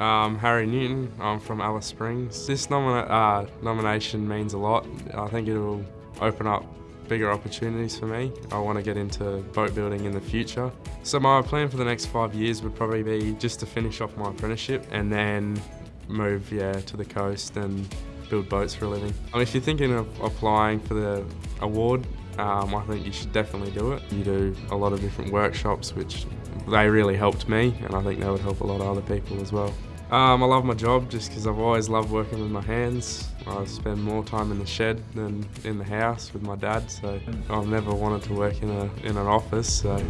Um, Harry Newton, I'm from Alice Springs. This nomina uh, nomination means a lot. I think it will open up bigger opportunities for me. I want to get into boat building in the future. So my plan for the next five years would probably be just to finish off my apprenticeship and then move yeah, to the coast and build boats for a living. if you're thinking of applying for the award, um, I think you should definitely do it. You do a lot of different workshops which they really helped me and I think they would help a lot of other people as well. Um, I love my job just because I've always loved working with my hands. I spend more time in the shed than in the house with my dad, so I've never wanted to work in, a, in an office. So.